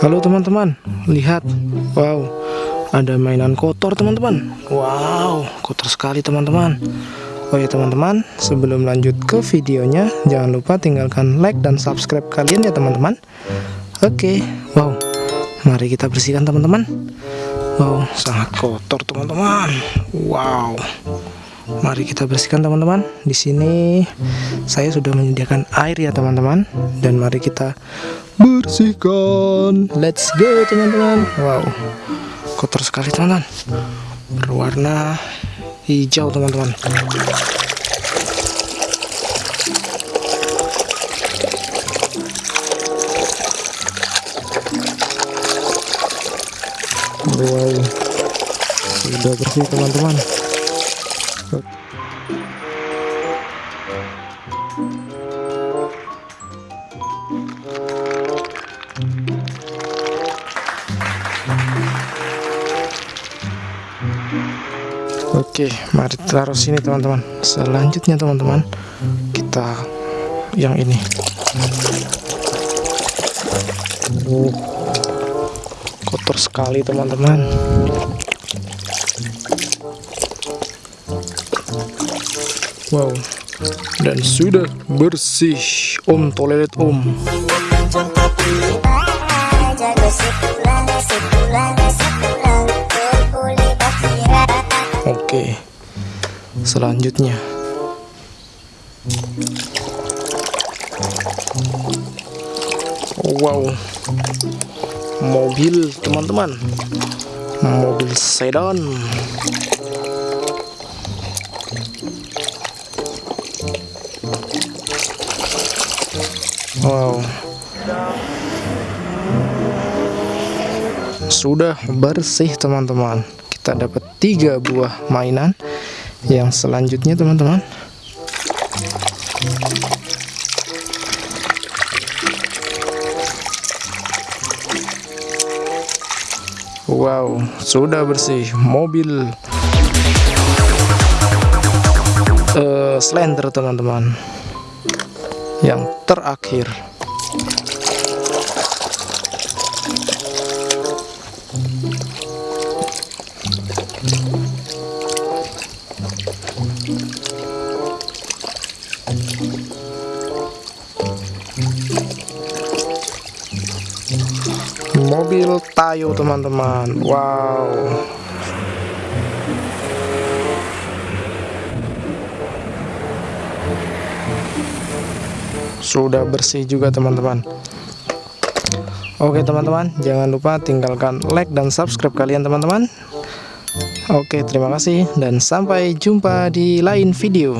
Halo teman-teman, lihat. Wow, ada mainan kotor teman-teman. Wow, kotor sekali teman-teman. Oh ya teman-teman, sebelum lanjut ke videonya, jangan lupa tinggalkan like dan subscribe kalian ya teman-teman. Oke, wow, mari kita bersihkan teman-teman. Wow, sangat kotor teman-teman. Wow. Mari kita bersihkan teman-teman. Di sini saya sudah menyediakan air ya teman-teman dan mari kita bersihkan. Let's go teman-teman. Wow. Kotor sekali teman-teman. Berwarna hijau teman-teman. Wow. Sudah bersih teman-teman. Oke, mari taruh sini teman-teman. Selanjutnya teman-teman, kita yang ini. Oh, kotor sekali teman-teman. Wow, dan sudah bersih Om toilet Om. Oke, selanjutnya. Wow. Mobil teman-teman. Mobil sedan wow. Sudah bersih teman-teman. Kita dapat tiga buah mainan. Yang selanjutnya teman-teman. Wow, sudah bersih. Mobil uh, Slender teman-teman. Yang terakhir. mobil Tayo teman-teman wow sudah bersih juga teman-teman. Oke teman-teman jangan lupa tinggalkan like dan subscribe kalian teman-teman. Oke terima kasih dan sampai jumpa di lain video